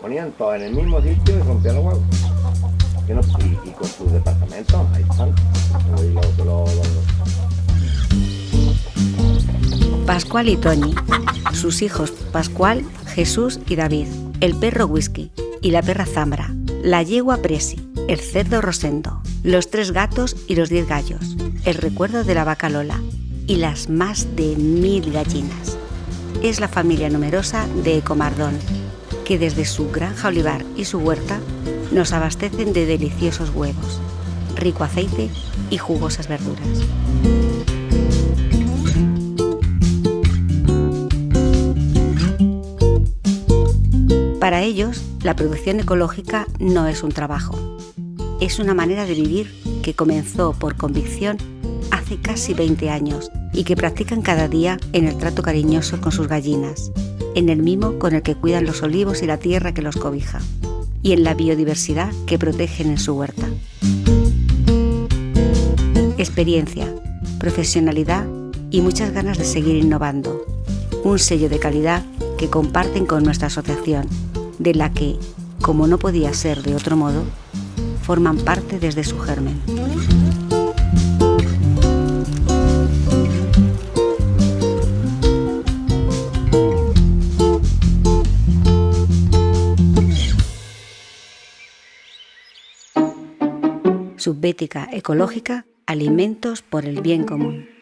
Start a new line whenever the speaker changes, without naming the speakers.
ponían todo en el mismo sitio y rompían los huevos. Y, con sus departamentos, ahí están.
Pascual y Toñi, sus hijos Pascual, Jesús y David, el perro Whisky y la perra Zambra, la yegua Presi, el cerdo Rosendo, los tres gatos y los diez gallos, el recuerdo de la vaca Lola y las más de mil gallinas. Es la familia numerosa de Ecomardón, que desde su granja olivar y su huerta nos abastecen de deliciosos huevos, rico aceite y jugosas verduras. Para ellos, la producción ecológica no es un trabajo, es una manera de vivir que comenzó por convicción hace casi 20 años y que practican cada día en el trato cariñoso con sus gallinas, en el mimo con el que cuidan los olivos y la tierra que los cobija, y en la biodiversidad que protegen en su huerta. Experiencia, profesionalidad y muchas ganas de seguir innovando. Un sello de calidad que comparten con nuestra asociación, de la que, como no podía ser de otro modo, forman parte desde su germen. Subbética ecológica, alimentos por el bien común.